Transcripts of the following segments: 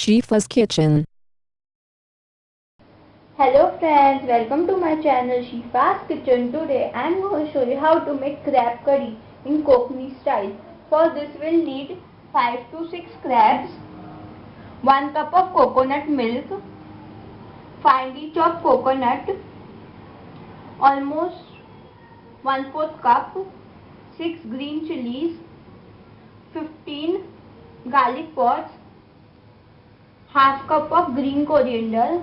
Shifa's Kitchen. Hello friends, welcome to my channel Shifa's Kitchen. Today I am going to show you how to make crab curry in Konkani style. For this we will need 5 to 6 crabs, 1 cup of coconut milk, finely chopped coconut, almost 1 4th cup, 6 green chilies, 15 garlic pods, half cup of green coriander,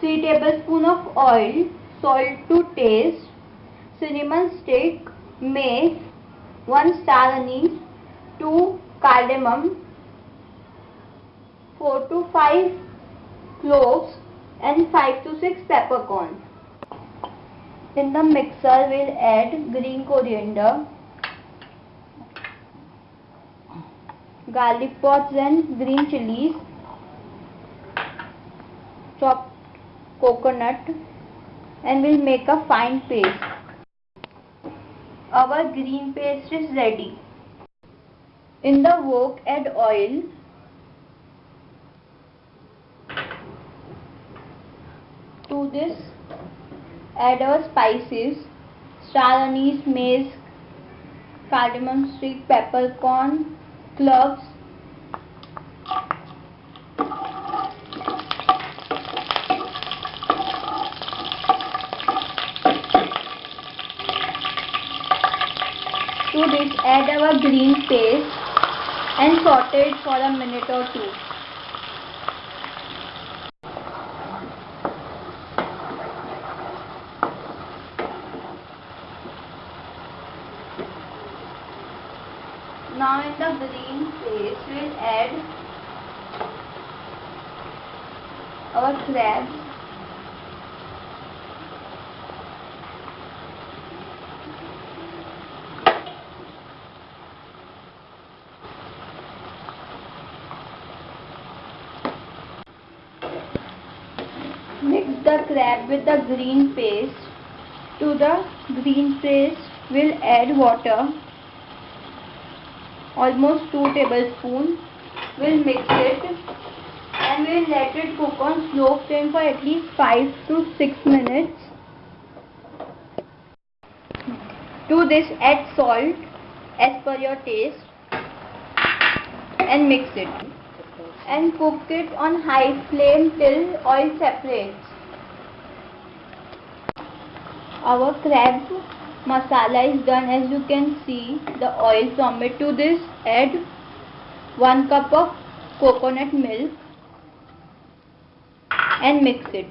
3 tablespoon of oil, salt to taste, cinnamon stick, mace, 1 star anise, 2 cardamom, 4 to 5 cloves and 5 to 6 peppercorns. In the mixer we'll add green coriander, garlic pods and green chilies, chopped coconut and we'll make a fine paste. Our green paste is ready. In the wok add oil. To this add our spices, star anise, mace, cardamom stick, peppercorn, cloves To this add our green paste and saute it for a minute or two. Now in the green paste we'll add our crabs Mix the crab with the green paste. To the green paste we'll add water almost 2 tablespoons. We'll mix it and we'll let it cook on slow flame for at least 5 to 6 minutes. To this add salt as per your taste and mix it and cook it on high flame till oil separates. Our crab masala is done. As you can see the oil from it to this add 1 cup of coconut milk and mix it.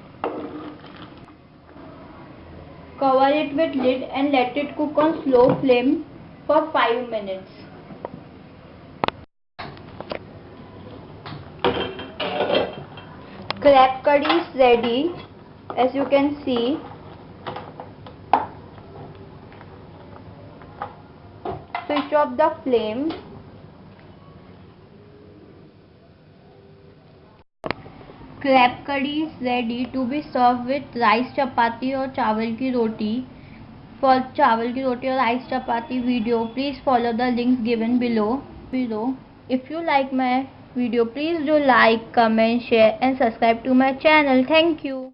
Cover it with lid and let it cook on slow flame for 5 minutes. Crab curry is ready. As you can see dash of the flame. Crab curry is ready to be serve with rice chapati और चावल की roti for chawal की रोटी और rice chapati video please follow the link given below below if you like my video please do like comment share and subscribe to my channel thank you